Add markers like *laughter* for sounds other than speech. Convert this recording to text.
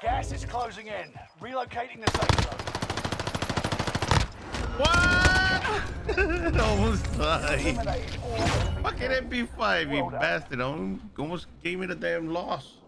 Gas is closing in. Relocating the safe zone. What? *laughs* Almost died. can't Fucking. MP5, you bastard. Almost gave me the damn loss.